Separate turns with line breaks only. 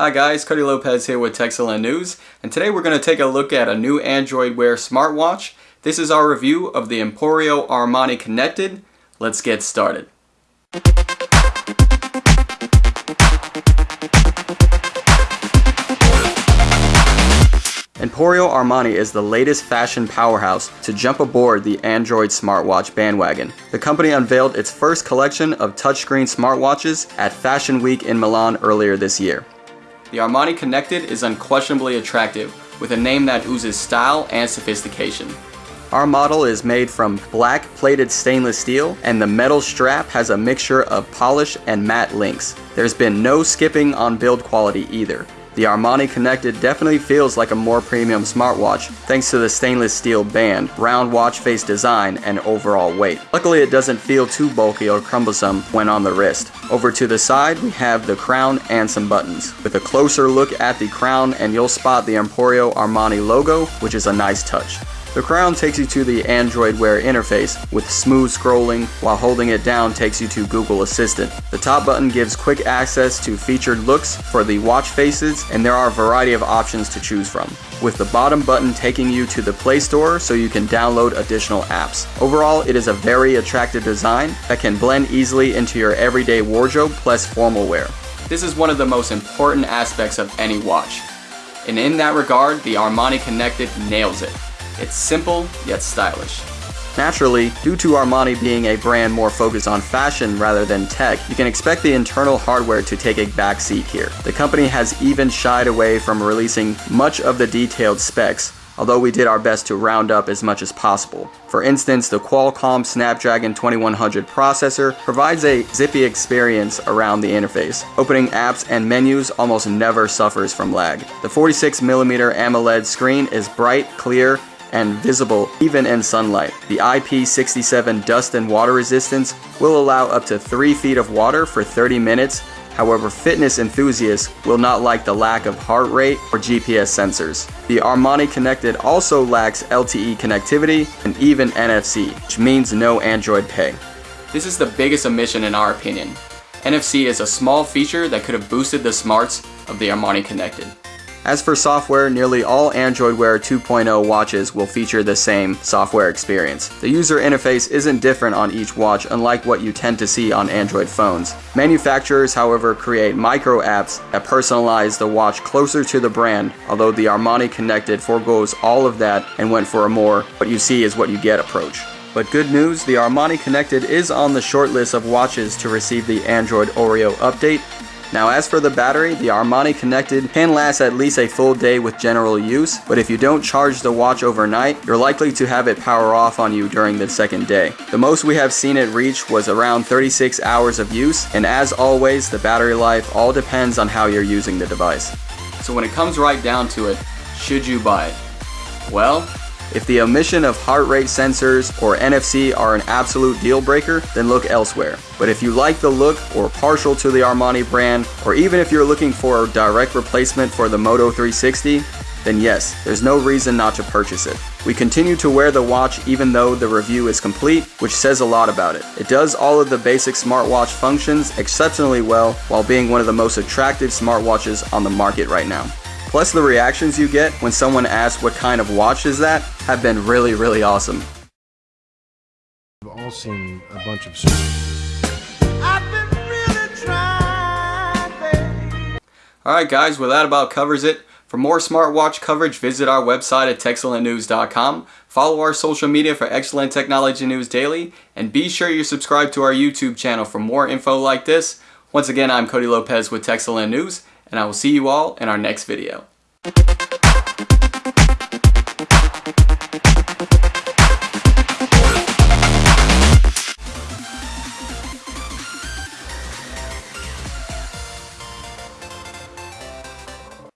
Hi guys, Cody Lopez here with Techcellent News, and today we're going to take a look at a new Android Wear smartwatch. This is our review of the Emporio Armani Connected. Let's get started. Emporio Armani is the latest fashion powerhouse to jump aboard the Android smartwatch bandwagon. The company unveiled its first collection of touchscreen smartwatches at Fashion Week in Milan earlier this year. The Armani Connected is unquestionably attractive, with a name that oozes style and sophistication. Our model is made from black plated stainless steel and the metal strap has a mixture of polish and matte links. There's been no skipping on build quality either. The Armani Connected definitely feels like a more premium smartwatch thanks to the stainless steel band, round watch face design, and overall weight. Luckily it doesn't feel too bulky or cumbersome when on the wrist. Over to the side we have the crown and some buttons. With a closer look at the crown and you'll spot the Emporio Armani logo which is a nice touch. The crown takes you to the Android Wear interface with smooth scrolling, while holding it down takes you to Google Assistant. The top button gives quick access to featured looks for the watch faces, and there are a variety of options to choose from. With the bottom button taking you to the Play Store so you can download additional apps. Overall, it is a very attractive design that can blend easily into your everyday wardrobe plus formal wear. This is one of the most important aspects of any watch. And in that regard, the Armani Connected nails it. It's simple, yet stylish. Naturally, due to Armani being a brand more focused on fashion rather than tech, you can expect the internal hardware to take a backseat here. The company has even shied away from releasing much of the detailed specs, although we did our best to round up as much as possible. For instance, the Qualcomm Snapdragon 2100 processor provides a zippy experience around the interface. Opening apps and menus almost never suffers from lag. The 46mm AMOLED screen is bright, clear, and visible even in sunlight. The IP67 dust and water resistance will allow up to 3 feet of water for 30 minutes However, fitness enthusiasts will not like the lack of heart rate or GPS sensors. The Armani Connected also lacks LTE connectivity and even NFC, which means no Android Pay. This is the biggest omission in our opinion. NFC is a small feature that could have boosted the smarts of the Armani Connected. As for software, nearly all Android Wear 2.0 watches will feature the same software experience. The user interface isn't different on each watch unlike what you tend to see on Android phones. Manufacturers, however, create micro apps that personalize the watch closer to the brand, although the Armani Connected foregoes all of that and went for a more what you see is what you get approach. But good news, the Armani Connected is on the short list of watches to receive the Android Oreo update, now as for the battery, the Armani Connected can last at least a full day with general use, but if you don't charge the watch overnight, you're likely to have it power off on you during the second day. The most we have seen it reach was around 36 hours of use, and as always, the battery life all depends on how you're using the device. So when it comes right down to it, should you buy it? Well, if the omission of heart rate sensors or NFC are an absolute deal breaker, then look elsewhere. But if you like the look or partial to the Armani brand, or even if you're looking for a direct replacement for the Moto 360, then yes, there's no reason not to purchase it. We continue to wear the watch even though the review is complete, which says a lot about it. It does all of the basic smartwatch functions exceptionally well while being one of the most attractive smartwatches on the market right now. Plus the reactions you get when someone asks what kind of watch is that have been really, really awesome.
We've all seen a bunch of
Alright guys, well that about covers it. For more smartwatch coverage, visit our website at techcellentnews.com. Follow our social media for excellent technology news daily, and be sure you subscribe to our YouTube channel for more info like this. Once again, I'm Cody Lopez with Techcellent News, and I will see you all in our next video.